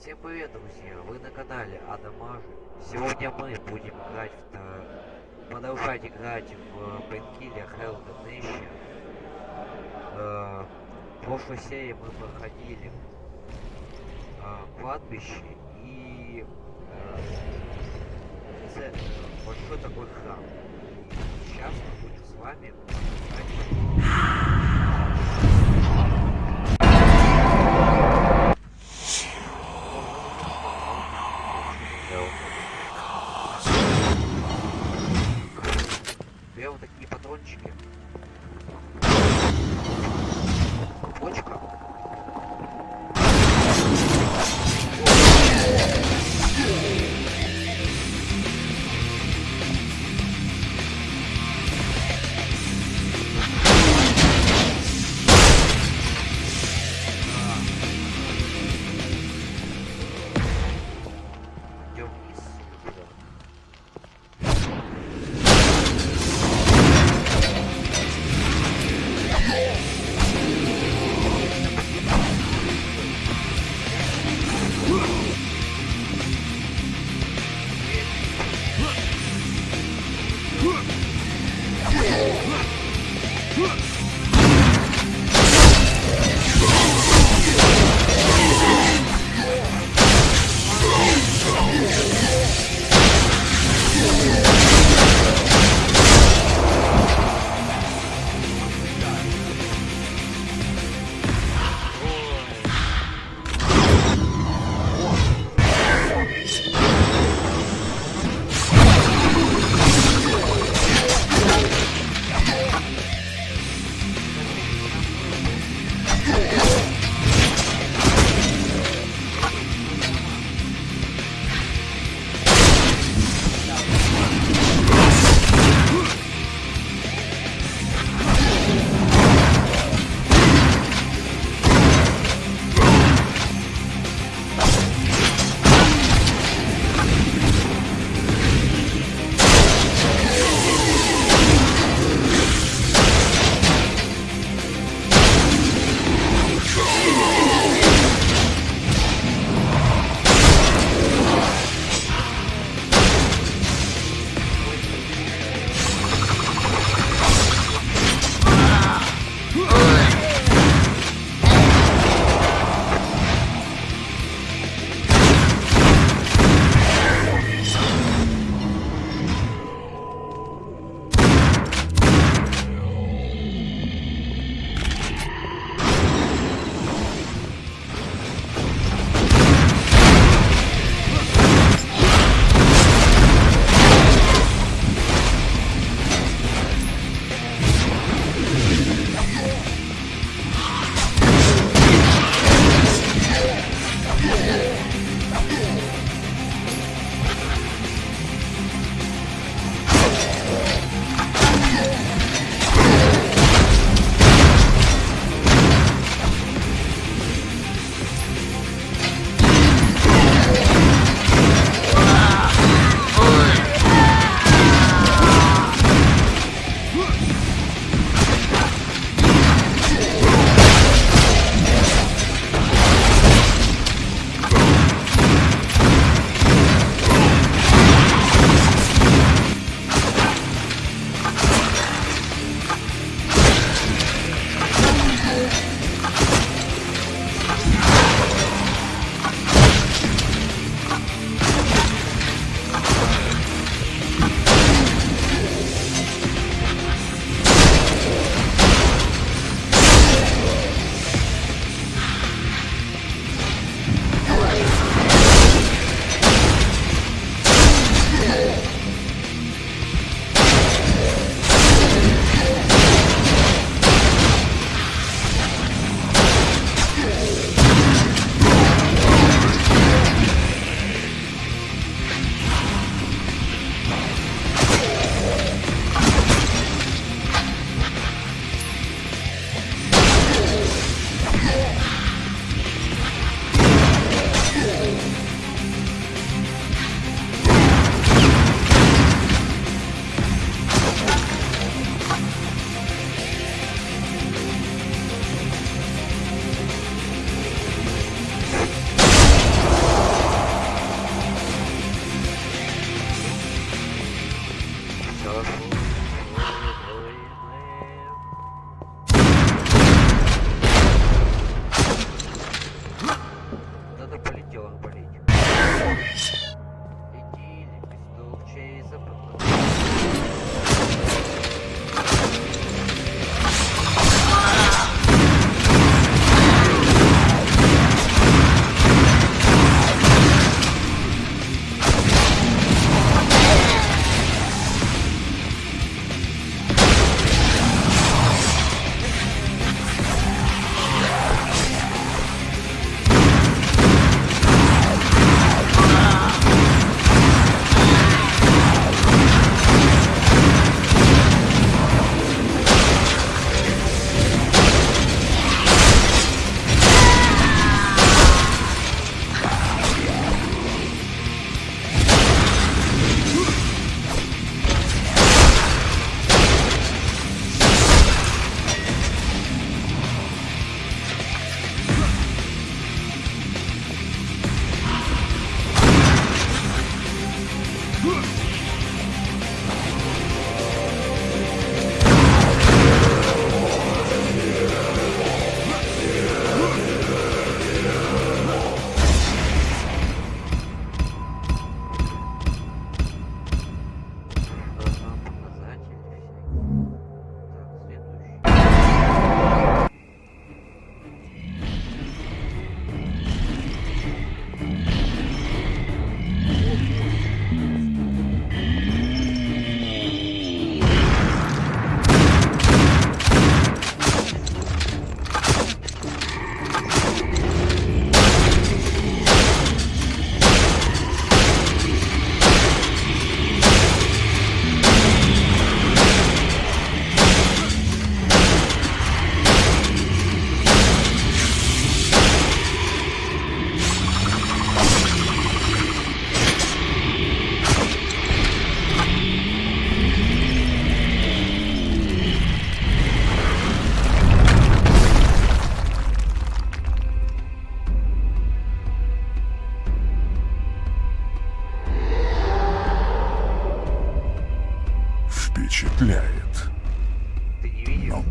Всем привет, друзья! Вы на канале Адамажи. Сегодня мы будем играть в... Продолжать играть в Painkiller Hell Damnation. Э, В прошлой серии мы проходили э, кладбище и э, э, большой такой храм. И сейчас мы будем с вами продолжать Huh!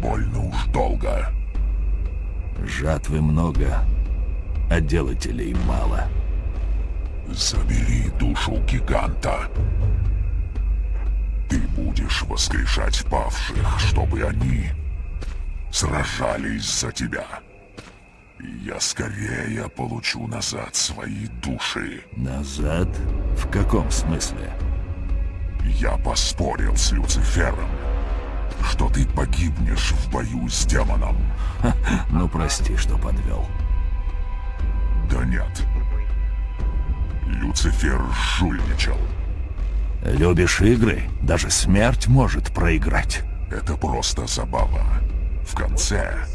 Больно уж долго. Жатвы много, а делателей мало. Забери душу гиганта. Ты будешь воскрешать павших, чтобы они сражались за тебя. Я скорее получу назад свои души. Назад? В каком смысле? Я поспорил с Люцифером, что ты погибнешь в бою с демоном. Ну, прости, что подвел. Да нет. Люцифер жульничал. Любишь игры? Даже смерть может проиграть. Это просто забава. В конце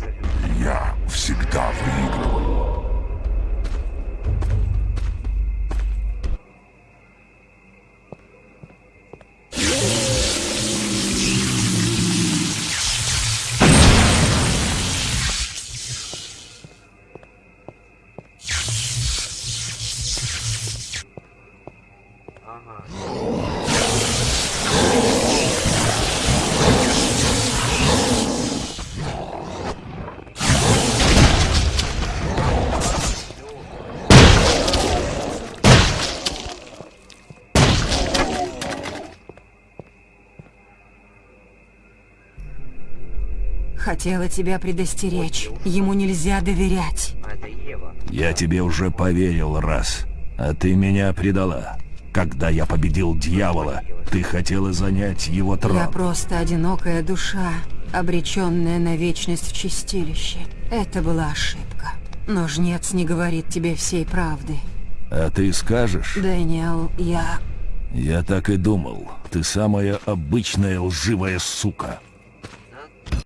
Хотела тебя предостеречь. Ему нельзя доверять. Я тебе уже поверил раз, а ты меня предала. Когда я победил дьявола, ты хотела занять его трон. Я просто одинокая душа, обреченная на вечность в чистилище. Это была ошибка. Но жнец не говорит тебе всей правды. А ты скажешь? Дэниел, я... Я так и думал. Ты самая обычная лживая сука.